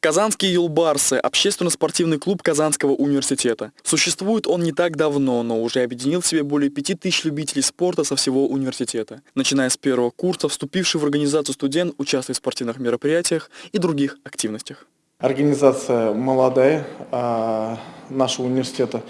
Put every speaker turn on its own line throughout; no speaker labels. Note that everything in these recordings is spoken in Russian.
Казанские юлбарсы – общественно-спортивный клуб Казанского университета. Существует он не так давно, но уже объединил в себе более пяти тысяч любителей спорта со всего университета. Начиная с первого курса, вступивший в организацию студент участвует в спортивных мероприятиях и других активностях.
Организация молодая а, нашего университета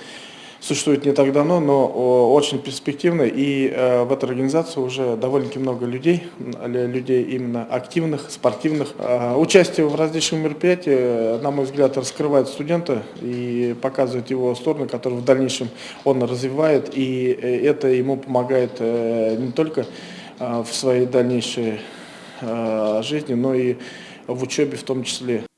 существует не так давно, но очень перспективно. И э, в этой организации уже довольно-таки много людей, людей именно активных, спортивных. Э, участие в различных мероприятиях, на мой взгляд, раскрывает студента и показывает его стороны, которые в дальнейшем он развивает. И э, это ему помогает не только в своей дальнейшей жизни, но и в учебе в том числе.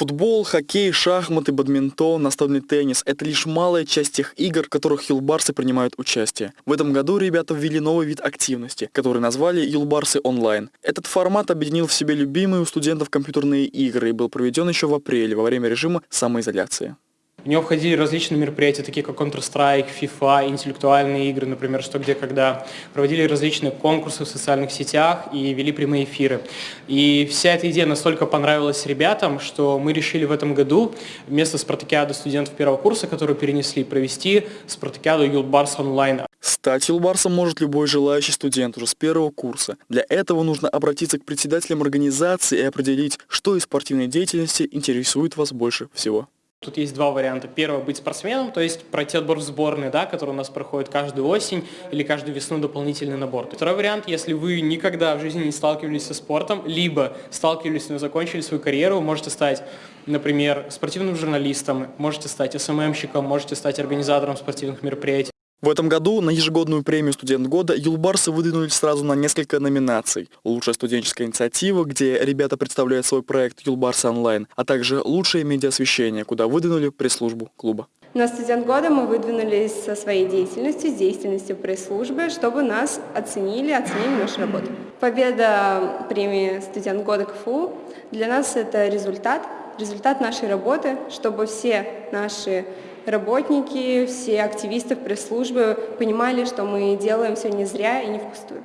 Футбол, хоккей, шахматы, бадминтон, настольный теннис – это лишь малая часть тех игр, в которых юлбарсы принимают участие. В этом году ребята ввели новый вид активности, который назвали «Юлбарсы онлайн». Этот формат объединил в себе любимые у студентов компьютерные игры и был проведен еще в апреле во время режима самоизоляции.
В него входили различные мероприятия, такие как Counter-Strike, FIFA, интеллектуальные игры, например, «Что, где, когда». Проводили различные конкурсы в социальных сетях и вели прямые эфиры. И вся эта идея настолько понравилась ребятам, что мы решили в этом году вместо спартакиады студентов первого курса, которую перенесли, провести спартакиаду Юлбарс онлайн.
Стать юлбарсом может любой желающий студент уже с первого курса. Для этого нужно обратиться к председателям организации и определить, что из спортивной деятельности интересует вас больше всего.
Тут есть два варианта. Первое – быть спортсменом, то есть пройти отбор в сборные, да, который у нас проходит каждую осень или каждую весну дополнительный набор. Второй вариант – если вы никогда в жизни не сталкивались со спортом, либо сталкивались, но закончили свою карьеру, вы можете стать, например, спортивным журналистом, можете стать СММщиком, можете стать организатором спортивных мероприятий.
В этом году на ежегодную премию «Студент года» юлбарсы выдвинулись сразу на несколько номинаций. Лучшая студенческая инициатива, где ребята представляют свой проект «Юлбарсы онлайн», а также лучшее медиаосвещение, куда выдвинули пресс-службу клуба.
На студент года мы выдвинулись со своей деятельностью, с деятельностью пресс-службы, чтобы нас оценили, оценили нашу работу. Победа премии «Студент года КФУ» для нас это результат, результат нашей работы, чтобы все наши работники, все активисты пресс-службы понимали, что мы делаем все не зря и не впустую.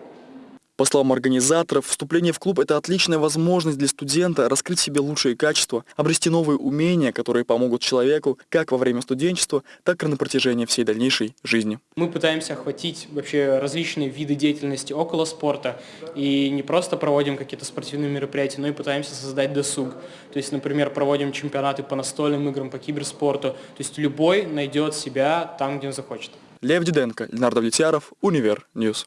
По словам организаторов, вступление в клуб – это отличная возможность для студента раскрыть в себе лучшие качества, обрести новые умения, которые помогут человеку как во время студенчества, так и на протяжении всей дальнейшей жизни.
Мы пытаемся охватить вообще различные виды деятельности около спорта и не просто проводим какие-то спортивные мероприятия, но и пытаемся создать досуг. То есть, например, проводим чемпионаты по настольным играм, по киберспорту. То есть любой найдет себя там, где он захочет.
Лев Диденко, Ленардо Влетьяров, Универ Ньюс.